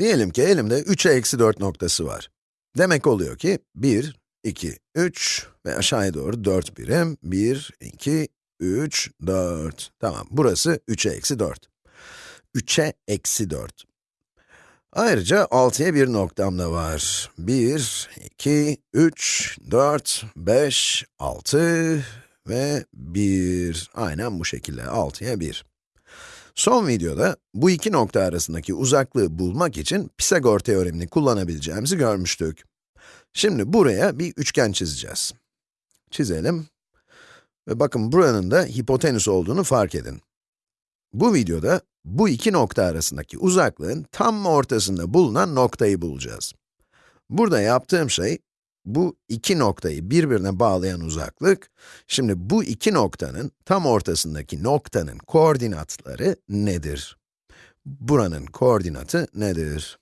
Diyelim ki elimde 3'e eksi 4 noktası var. Demek oluyor ki 1, 2, 3 ve aşağıya doğru 4 birim. 1, 2, 3, 4. Tamam, burası 3'e eksi 4. 3'e eksi 4. Ayrıca 6'ya bir noktam da var. 1, 2, 3, 4, 5, 6 ve 1. Aynen bu şekilde 6'ya 1. Son videoda bu iki nokta arasındaki uzaklığı bulmak için Pisagor teoremini kullanabileceğimizi görmüştük. Şimdi buraya bir üçgen çizeceğiz. Çizelim. Ve bakın buranın da hipotenüs olduğunu fark edin. Bu videoda bu iki nokta arasındaki uzaklığın tam ortasında bulunan noktayı bulacağız. Burada yaptığım şey, bu iki noktayı birbirine bağlayan uzaklık, şimdi bu iki noktanın tam ortasındaki noktanın koordinatları nedir? Buranın koordinatı nedir?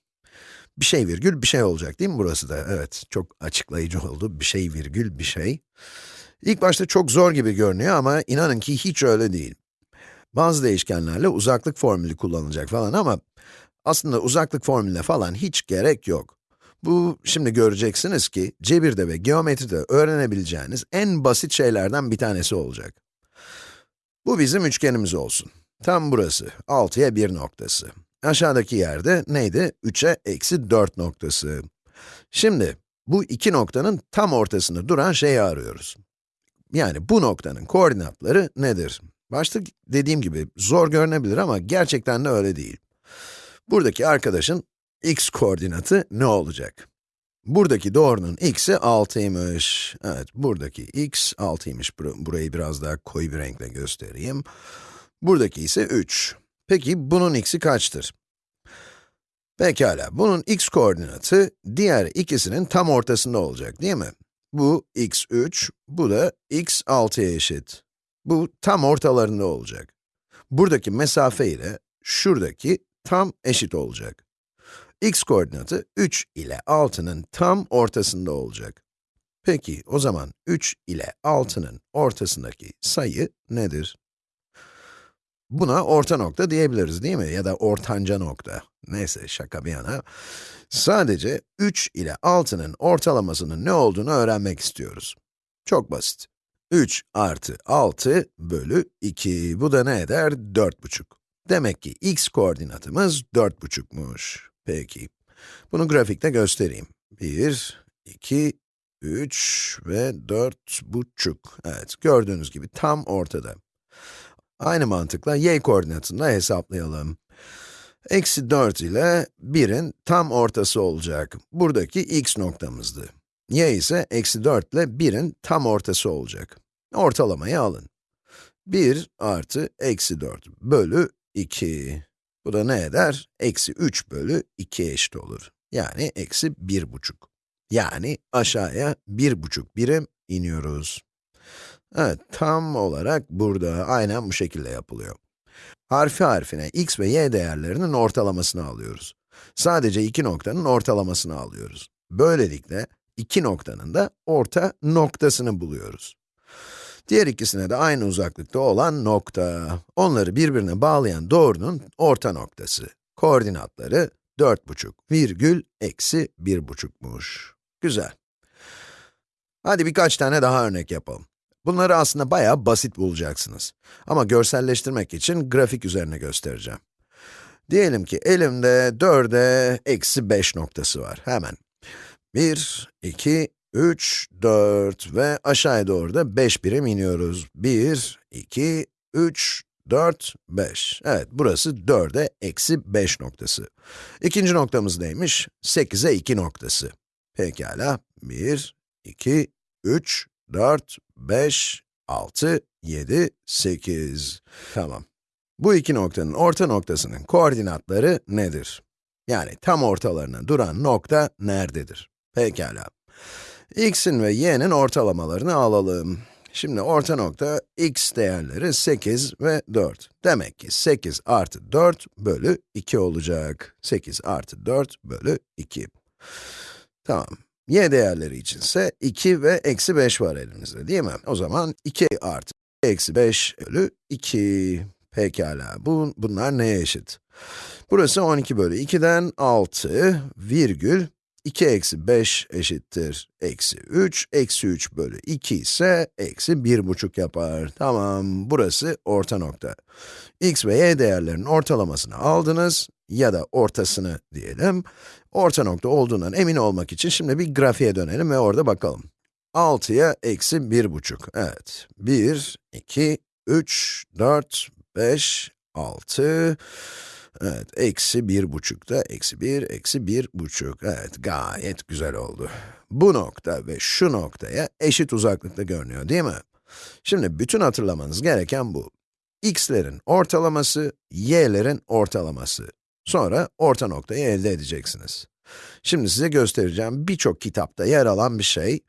Bir şey virgül bir şey olacak değil mi burası da? Evet, çok açıklayıcı oldu. Bir şey virgül bir şey. İlk başta çok zor gibi görünüyor ama inanın ki hiç öyle değil. Bazı değişkenlerle uzaklık formülü kullanılacak falan ama aslında uzaklık formülüne falan hiç gerek yok. Bu, şimdi göreceksiniz ki, cebirde ve geometride öğrenebileceğiniz en basit şeylerden bir tanesi olacak. Bu bizim üçgenimiz olsun. Tam burası, 6'ya 1 noktası. Aşağıdaki yerde neydi? 3'e eksi 4 noktası. Şimdi, bu iki noktanın tam ortasında duran şeyi arıyoruz. Yani bu noktanın koordinatları nedir? Başta dediğim gibi zor görünebilir ama gerçekten de öyle değil. Buradaki arkadaşın x koordinatı ne olacak? Buradaki doğrunun x'i 6'ymış. Evet, buradaki x 6'ymış. Burayı biraz daha koyu bir renkle göstereyim. Buradaki ise 3. Peki bunun x'i kaçtır? Pekala, bunun x koordinatı diğer ikisinin tam ortasında olacak değil mi? Bu x3, bu da x6'ya eşit. Bu tam ortalarında olacak. Buradaki mesafe ile şuradaki tam eşit olacak. X koordinatı 3 ile 6'nın tam ortasında olacak. Peki, o zaman 3 ile 6'nın ortasındaki sayı nedir? Buna orta nokta diyebiliriz değil mi? Ya da ortanca nokta. Neyse, şaka bir yana. Sadece 3 ile 6'nın ortalamasının ne olduğunu öğrenmek istiyoruz. Çok basit. 3 artı 6 bölü 2. Bu da ne eder? 4,5. Demek ki x koordinatımız 4,5'muş. Peki. Bunu grafikte göstereyim. 1, 2, 3 ve 4,5. Evet, gördüğünüz gibi tam ortada. Aynı mantıkla y koordinatını da hesaplayalım. Eksi 4 ile 1'in tam ortası olacak. Buradaki x noktamızdı. y ise eksi 4 ile 1'in tam ortası olacak. Ortalamayı alın. 1 artı eksi 4 bölü 2. Bu da ne eder? Eksi 3 bölü 2 eşit olur. Yani eksi 1,5. Yani aşağıya 1,5 birim iniyoruz. Evet, tam olarak burada, aynen bu şekilde yapılıyor. Harfi harfine x ve y değerlerinin ortalamasını alıyoruz. Sadece iki noktanın ortalamasını alıyoruz. Böylelikle iki noktanın da orta noktasını buluyoruz. Diğer ikisine de aynı uzaklıkta olan nokta. Onları birbirine bağlayan doğrunun orta noktası. Koordinatları 4,5 virgül eksi 1,5'muş. Güzel. Hadi birkaç tane daha örnek yapalım. Bunları aslında bayağı basit bulacaksınız. Ama görselleştirmek için grafik üzerine göstereceğim. Diyelim ki elimde 4'e eksi 5 noktası var. Hemen. 1, 2, 3, 4 ve aşağıya doğru da 5 birim iniyoruz. 1, 2, 3, 4, 5. Evet, burası 4'e eksi 5 noktası. İkinci noktamız neymiş? 8'e 2 noktası. Pekala, 1, 2, 3, 4, 5, 6, 7, 8. Tamam. Bu iki noktanın orta noktasının koordinatları nedir? Yani tam ortalarına duran nokta nerededir? Pekala. X'in ve y'nin ortalamalarını alalım. Şimdi orta nokta x değerleri 8 ve 4. Demek ki 8 artı 4 bölü 2 olacak. 8 artı 4 bölü 2. Tamam. y değerleri içinse 2 ve eksi 5 var elimizde değil mi? O zaman 2 artı eksi 5 bölü 2. Pekala, bu, bunlar neye eşit? Burası 12 bölü 2'den 6 virgül 2 eksi 5 eşittir eksi 3, eksi 3 bölü 2 ise eksi 1,5 yapar. Tamam, burası orta nokta. x ve y değerlerinin ortalamasını aldınız ya da ortasını diyelim. Orta nokta olduğundan emin olmak için şimdi bir grafiğe dönelim ve orada bakalım. 6'ya eksi 1,5, evet. 1, 2, 3, 4, 5, 6, evet, eksi 1,5 da eksi 1, eksi 1,5, evet, gayet güzel oldu. Bu nokta ve şu noktaya eşit uzaklıkta görünüyor, değil mi? Şimdi bütün hatırlamanız gereken bu. x'lerin ortalaması, y'lerin ortalaması. Sonra orta noktayı elde edeceksiniz. Şimdi size göstereceğim birçok kitapta yer alan bir şey.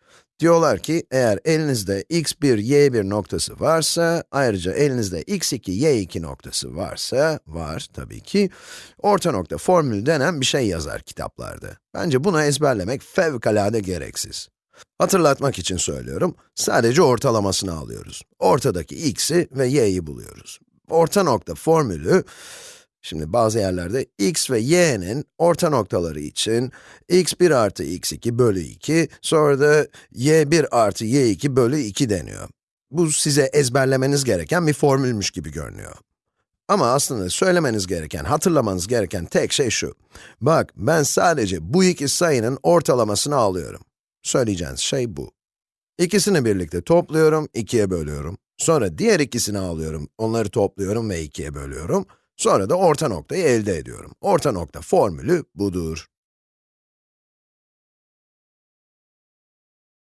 Diyorlar ki, eğer elinizde x1, y1 noktası varsa, ayrıca elinizde x2, y2 noktası varsa, var tabii ki, orta nokta formülü denen bir şey yazar kitaplarda. Bence bunu ezberlemek fevkalade gereksiz. Hatırlatmak için söylüyorum, sadece ortalamasını alıyoruz. Ortadaki x'i ve y'yi buluyoruz. Orta nokta formülü, Şimdi bazı yerlerde x ve y'nin orta noktaları için x1 artı x2 bölü 2, sonra da y1 artı y2 bölü 2 deniyor. Bu size ezberlemeniz gereken bir formülmüş gibi görünüyor. Ama aslında söylemeniz gereken, hatırlamanız gereken tek şey şu. Bak, ben sadece bu iki sayının ortalamasını alıyorum. Söyleyeceğiniz şey bu. İkisini birlikte topluyorum, ikiye bölüyorum. Sonra diğer ikisini alıyorum, onları topluyorum ve ikiye bölüyorum. Sonra da orta noktayı elde ediyorum. Orta nokta formülü budur.